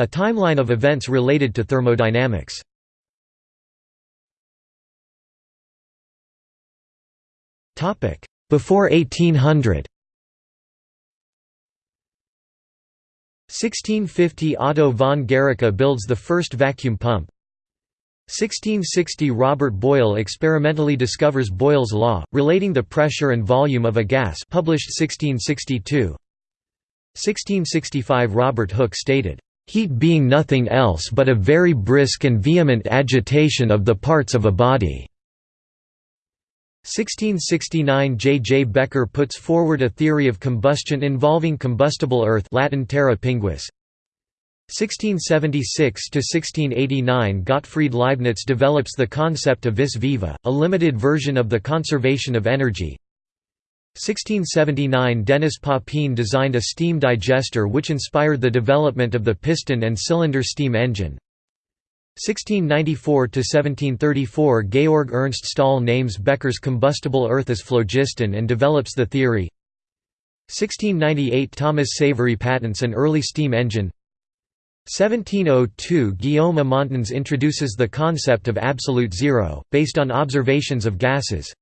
A timeline of events related to thermodynamics. Before 1800 1650 Otto von Guericke builds the first vacuum pump. 1660 Robert Boyle experimentally discovers Boyle's law, relating the pressure and volume of a gas published 1662 1665 Robert Hooke stated, "...heat being nothing else but a very brisk and vehement agitation of the parts of a body." 1669 J. J. Becher puts forward a theory of combustion involving combustible earth Latin terra pinguis. 1676–1689 Gottfried Leibniz develops the concept of vis viva, a limited version of the conservation of energy. 1679 Denis Papin designed a steam digester which inspired the development of the piston and cylinder steam engine. 1694–1734 Georg Ernst Stahl names Becher's combustible earth as phlogiston and develops the theory. 1698 Thomas Savery patents an early steam engine. 1702 Guillaume Amontons introduces the concept of absolute zero, based on observations of gases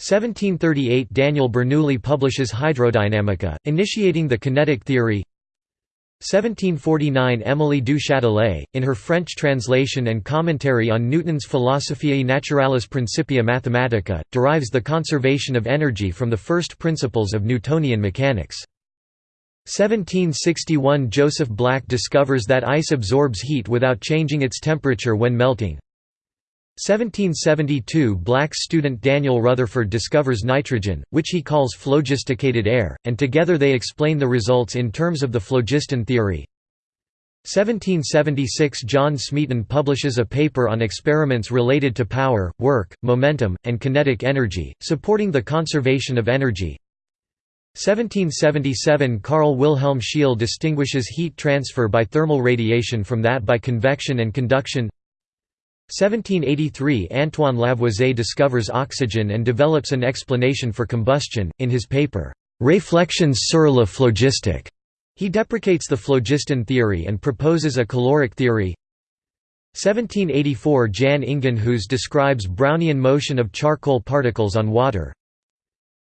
1738 Daniel Bernoulli publishes Hydrodynamica, initiating the kinetic theory 1749 Émilie du Châtelet, in her French translation and commentary on Newton's Philosophiae Naturalis Principia Mathematica, derives the conservation of energy from the first principles of Newtonian mechanics. 1761 Joseph Black discovers that ice absorbs heat without changing its temperature when melting. 1772 Black student Daniel Rutherford discovers nitrogen, which he calls phlogisticated air, and together they explain the results in terms of the phlogiston theory. 1776 John Smeaton publishes a paper on experiments related to power, work, momentum, and kinetic energy, supporting the conservation of energy. 1777 Carl Wilhelm Scheele distinguishes heat transfer by thermal radiation from that by convection and conduction 1783 Antoine Lavoisier discovers oxygen and develops an explanation for combustion, in his paper, Réflexions sur la phlogistique. He deprecates the phlogiston theory and proposes a caloric theory. 1784 Jan Ingenhousz describes Brownian motion of charcoal particles on water.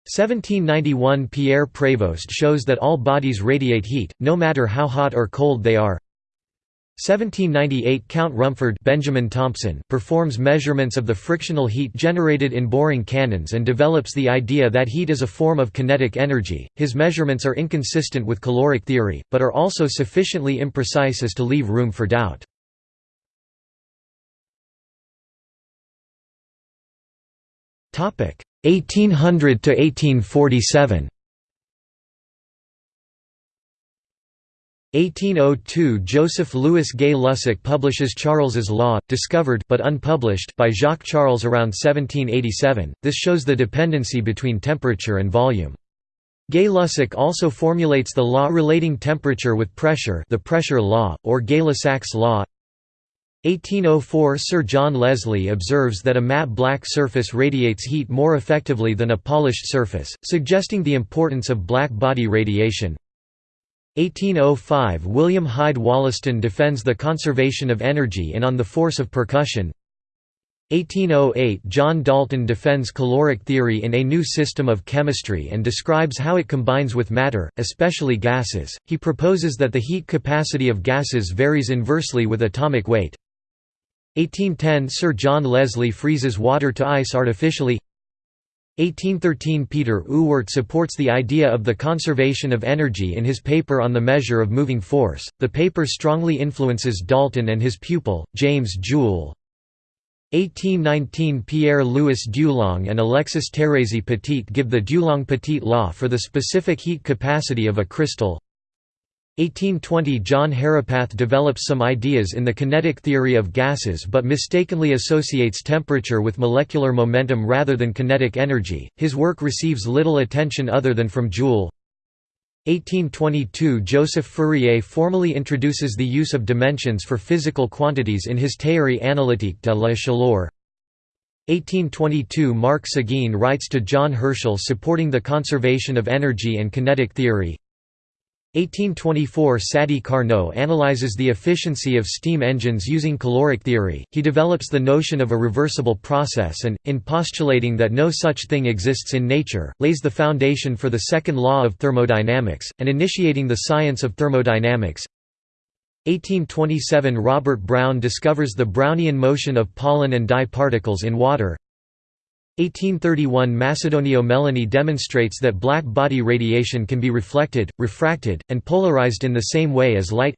1791 Pierre Prévost shows that all bodies radiate heat, no matter how hot or cold they are. 1798 Count Rumford Benjamin Thompson performs measurements of the frictional heat generated in boring cannons and develops the idea that heat is a form of kinetic energy. His measurements are inconsistent with caloric theory, but are also sufficiently imprecise as to leave room for doubt. Topic 1800 to 1847. 1802 Joseph Louis Gay-Lussac publishes Charles's Law, discovered but unpublished by Jacques-Charles around 1787. This shows the dependency between temperature and volume. Gay-Lussac also formulates the law relating temperature with pressure, the pressure law, or Gay-Lussac's law. 1804 Sir John Leslie observes that a matte black surface radiates heat more effectively than a polished surface, suggesting the importance of black body radiation. 1805 William Hyde Wollaston defends the conservation of energy and on the force of percussion 1808 John Dalton defends caloric theory in A New System of Chemistry and describes how it combines with matter, especially gases. He proposes that the heat capacity of gases varies inversely with atomic weight. 1810 Sir John Leslie freezes water to ice artificially 1813 Peter Ewart supports the idea of the conservation of energy in his paper on the measure of moving force. The paper strongly influences Dalton and his pupil, James Joule. 1819 Pierre-Louis Dulong and Alexis Thérèse Petit give the Dulong-Petit law for the specific heat capacity of a crystal. 1820 John Herapath develops some ideas in the kinetic theory of gases but mistakenly associates temperature with molecular momentum rather than kinetic energy. His work receives little attention other than from Joule. 1822 Joseph Fourier formally introduces the use of dimensions for physical quantities in his Théorie analytique de la chaleur. 1822 Marc Seguin writes to John Herschel supporting the conservation of energy and kinetic theory. 1824 Sadi Carnot analyzes the efficiency of steam engines using caloric theory. He develops the notion of a reversible process and, in postulating that no such thing exists in nature, lays the foundation for the second law of thermodynamics, and initiating the science of thermodynamics. 1827 Robert Brown discovers the Brownian motion of pollen and dye particles in water. 1831 Macedonio Melloni demonstrates that black body radiation can be reflected, refracted, and polarized in the same way as light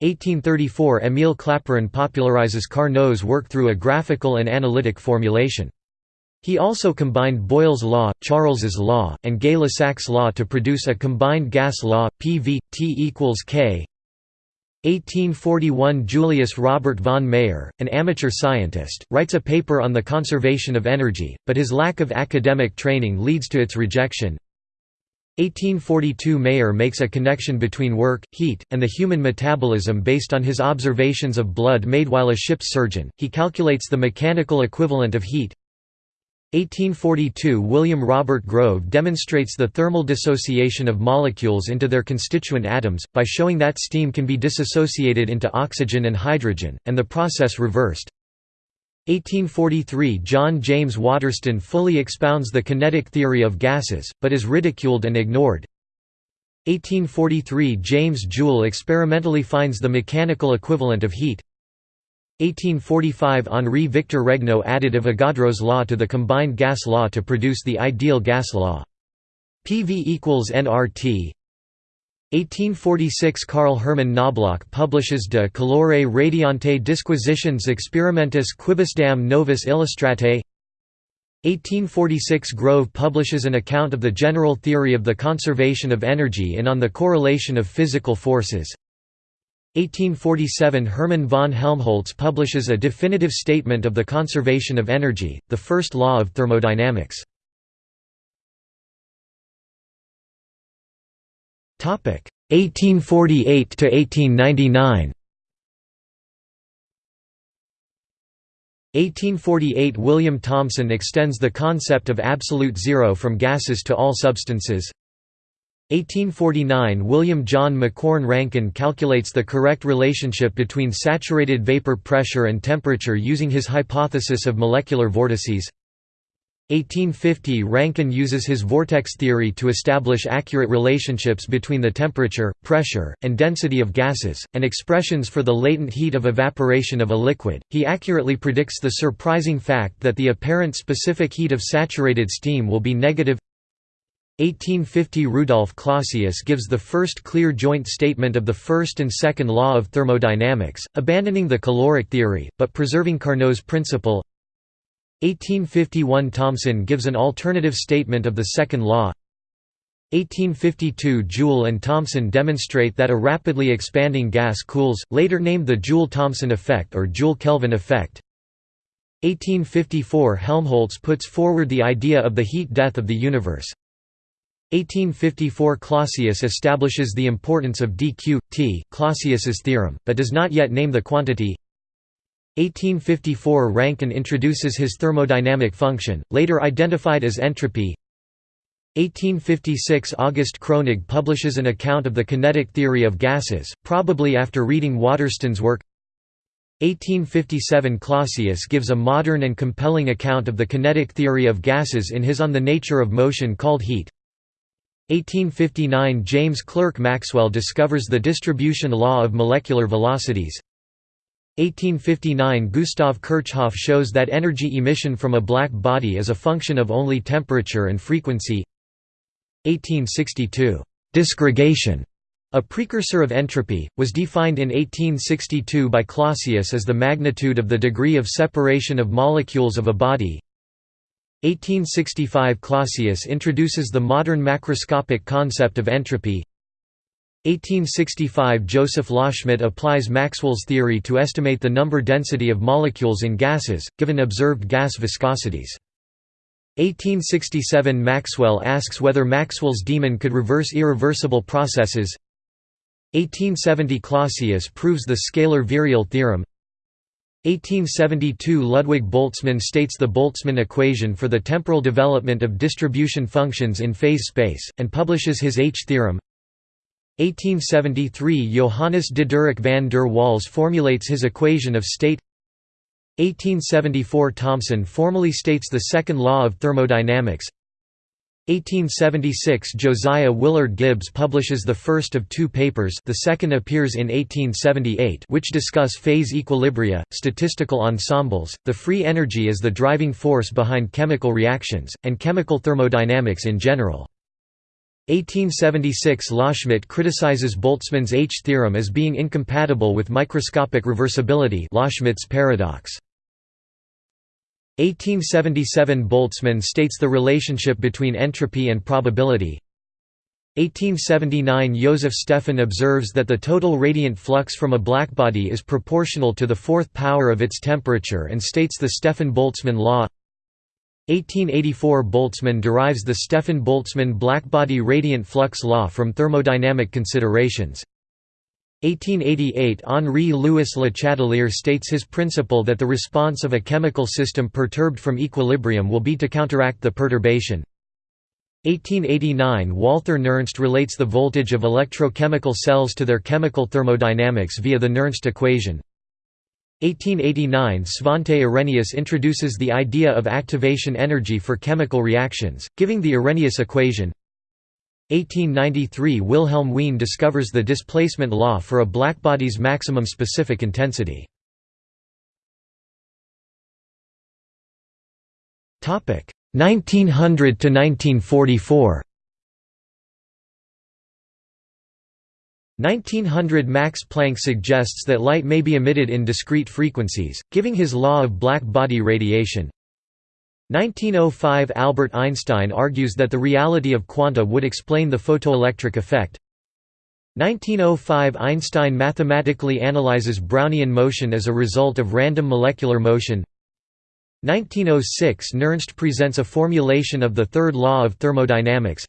1834 Émile Clapeyron popularizes Carnot's work through a graphical and analytic formulation. He also combined Boyle's law, Charles's law, and Gay-Lussac's law to produce a combined gas law, PV, T equals K 1841 Julius Robert von Mayer, an amateur scientist, writes a paper on the conservation of energy, but his lack of academic training leads to its rejection. 1842 Mayer makes a connection between work, heat, and the human metabolism based on his observations of blood made while a ship's surgeon. He calculates the mechanical equivalent of heat, 1842 William Robert Grove demonstrates the thermal dissociation of molecules into their constituent atoms, by showing that steam can be dissociated into oxygen and hydrogen, and the process reversed. 1843 John James Waterston fully expounds the kinetic theory of gases, but is ridiculed and ignored. 1843 James Joule experimentally finds the mechanical equivalent of heat. 1845 Henri Victor Regnault added Avogadro's law to the combined gas law to produce the ideal gas law. PV equals nRT 1846 Carl Hermann Knobloch publishes De calore radiante disquisitiones experimentis quibusdam novis illustratae 1846 Grove publishes an account of the general theory of the conservation of energy in On the Correlation of Physical Forces 1847 Hermann von Helmholtz publishes a definitive statement of the conservation of energy, the first law of thermodynamics. Topic 1848 to 1899. 1848 William Thomson extends the concept of absolute zero from gases to all substances. 1849 William John Macquorn Rankine calculates the correct relationship between saturated vapor pressure and temperature using his hypothesis of molecular vortices. 1850 Rankine uses his vortex theory to establish accurate relationships between the temperature, pressure, and density of gases, and expressions for the latent heat of evaporation of a liquid. He accurately predicts the surprising fact that the apparent specific heat of saturated steam will be negative 1850 Rudolf Clausius gives the first clear joint statement of the first and second law of thermodynamics, abandoning the caloric theory, but preserving Carnot's principle. 1851 Thomson gives an alternative statement of the second law. 1852 Joule and Thomson demonstrate that a rapidly expanding gas cools, later named the Joule-Thomson effect or Joule-Kelvin effect. 1854 Helmholtz puts forward the idea of the heat death of the universe 1854 Clausius establishes the importance of dq, t, Clausius's theorem, but does not yet name the quantity. 1854 Rankine introduces his thermodynamic function, later identified as entropy. 1856 August Kronig publishes an account of the kinetic theory of gases, probably after reading Waterston's work. 1857 Clausius gives a modern and compelling account of the kinetic theory of gases in his On the Nature of Motion called Heat 1859 James Clerk Maxwell discovers the distribution law of molecular velocities. 1859 Gustav Kirchhoff shows that energy emission from a black body is a function of only temperature and frequency. 1862 disgregation a precursor of entropy, was defined in 1862 by Clausius as the magnitude of the degree of separation of molecules of a body 1865 Clausius introduces the modern macroscopic concept of entropy. 1865 Joseph Loschmidt applies Maxwell's theory to estimate the number density of molecules in gases, given observed gas viscosities. 1867 Maxwell asks whether Maxwell's demon could reverse irreversible processes. 1870 Clausius proves the scalar-virial theorem 1872 Ludwig Boltzmann states the Boltzmann equation for the temporal development of distribution functions in phase space, and publishes his H-theorem 1873 Johannes Diderik van der Waals formulates his equation of state. 1874 Thomson formally states the second law of thermodynamics 1876 Josiah Willard Gibbs publishes the first of two papers the second appears in 1878 which discuss phase equilibria, statistical ensembles, the free energy as the driving force behind chemical reactions, and chemical thermodynamics in general. 1876 Loschmidt criticizes Boltzmann's H theorem as being incompatible with microscopic reversibility Loschmidt's paradox. 1877 Boltzmann states the relationship between entropy and probability. 1879 Joseph Stefan observes that the total radiant flux from a blackbody is proportional to the fourth power of its temperature and states the Stefan-Boltzmann law. 1884 Boltzmann derives the Stefan-Boltzmann blackbody radiant flux law from thermodynamic considerations. 1888 Henri Louis Le Chatelier states his principle that the response of a chemical system perturbed from equilibrium will be to counteract the perturbation. 1889 Walther Nernst relates the voltage of electrochemical cells to their chemical thermodynamics via the Nernst equation. 1889 Svante Arrhenius introduces the idea of activation energy for chemical reactions, giving the Arrhenius equation. 1893 Wilhelm Wien discovers the displacement law for a blackbody's maximum specific intensity. Topic 1900 to 1944. 1900 Max Planck suggests that light may be emitted in discrete frequencies, giving his law of black body radiation. 1905 Albert Einstein argues that the reality of quanta would explain the photoelectric effect. 1905 Einstein mathematically analyzes Brownian motion as a result of random molecular motion. 1906 Nernst presents a formulation of the third law of thermodynamics.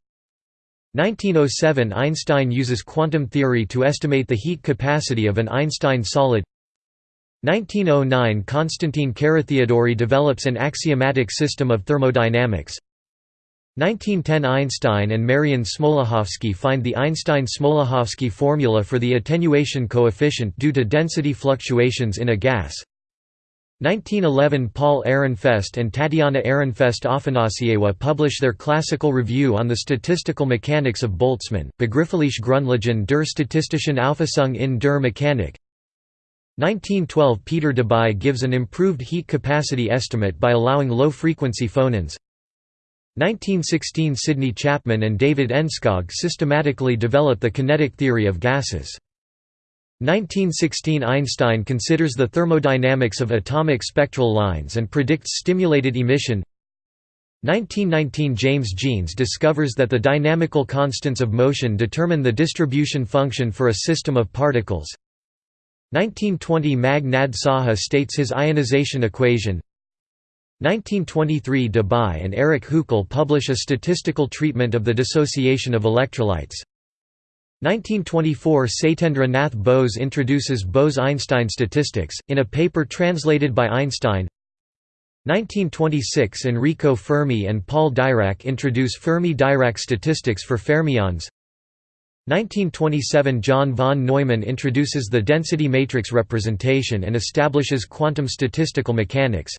1907 Einstein uses quantum theory to estimate the heat capacity of an Einstein solid 1909 Konstantin Carathéodory develops an axiomatic system of thermodynamics. 1910 Einstein and Marian Smoluchowski find the Einstein-Smoluchowski formula for the attenuation coefficient due to density fluctuations in a gas. 1911 Paul Ehrenfest and Tatiana Ehrenfest Afanasiewa publish their classical review on the statistical mechanics of Boltzmann, Begriffliche Grundlagen der statistischen Auffassung in der Mechanik 1912 Peter Debye gives an improved heat capacity estimate by allowing low-frequency phonons. 1916 Sidney Chapman and David Enskog systematically develop the kinetic theory of gases. 1916 Einstein considers the thermodynamics of atomic spectral lines and predicts stimulated emission. 1919 James Jeans discovers that the dynamical constants of motion determine the distribution function for a system of particles 1920 Meghnad Saha states his ionization equation. 1923 Debye and Erich Huckel publish a statistical treatment of the dissociation of electrolytes. 1924 Satyendra Nath Bose introduces Bose–Einstein statistics, in a paper translated by Einstein. 1926 Enrico Fermi and Paul Dirac introduce Fermi–Dirac statistics for fermions 1927 John von Neumann introduces the density matrix representation and establishes quantum statistical mechanics.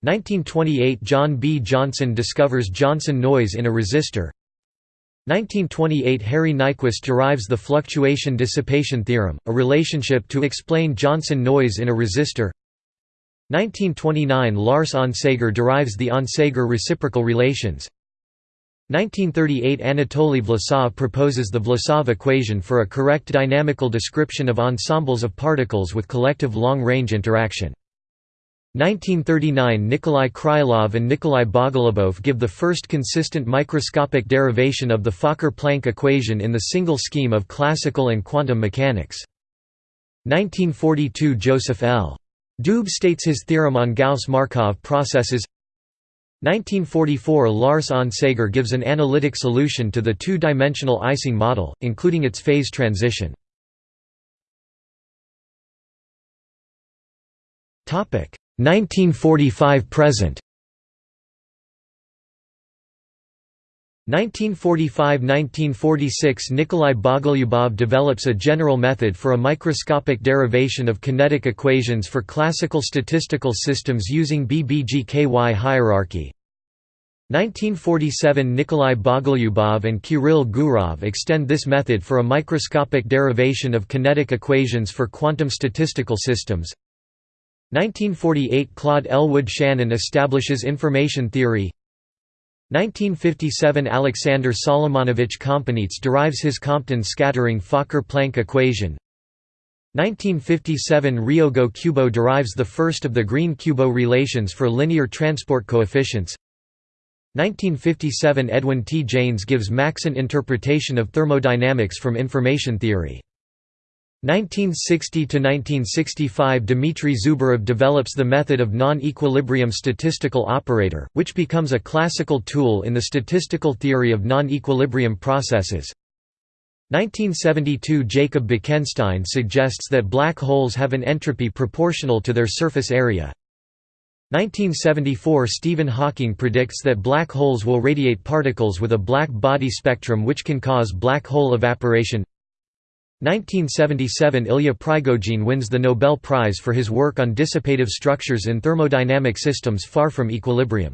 1928 John B. Johnson discovers Johnson noise in a resistor. 1928 Harry Nyquist derives the fluctuation dissipation theorem, a relationship to explain Johnson noise in a resistor. 1929 Lars Onsager derives the Onsager reciprocal relations 1938 Anatoly Vlasov proposes the Vlasov equation for a correct dynamical description of ensembles of particles with collective long-range interaction 1939 Nikolai Krylov and Nikolai Bogolubov give the first consistent microscopic derivation of the Fokker-Planck equation in the single scheme of classical and quantum mechanics. 1942 Joseph L. Doob states his theorem on Gauss-Markov processes 1944 Lars Onsager gives an analytic solution to the two-dimensional Ising model, including its phase transition. Topic 1945–present 1945 – 1945–1946 Nikolai Bogolyubov develops a general method for a microscopic derivation of kinetic equations for classical statistical systems using BBGKY hierarchy. 1947 Nikolai Bogolyubov and Kirill Gurov extend this method for a microscopic derivation of kinetic equations for quantum statistical systems. 1948 Claude Elwood Shannon establishes information theory 1957 Alexander Solomonovich Kompaneets derives his Compton scattering Fokker-Planck equation. 1957 Ryogo Kubo derives the first of the Green-Kubo relations for linear transport coefficients. 1957 Edwin T. Jaynes gives Maxent interpretation of thermodynamics from information theory 1960–1965 Dmitry Zubarev develops the method of non-equilibrium statistical operator, which becomes a classical tool in the statistical theory of non-equilibrium processes. 1972 Jacob Bekenstein suggests that black holes have an entropy proportional to their surface area. 1974 Stephen Hawking predicts that black holes will radiate particles with a black body spectrum which can cause black hole evaporation 1977 Ilya Prigogine wins the Nobel Prize for his work on dissipative structures in thermodynamic systems far from equilibrium.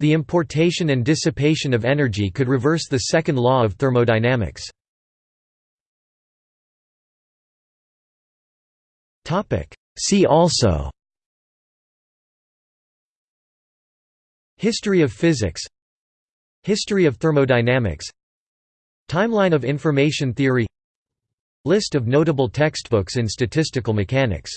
The importation and dissipation of energy could reverse the second law of thermodynamics. See also History of physics History of thermodynamics Timeline of information theory List of notable textbooks in statistical mechanics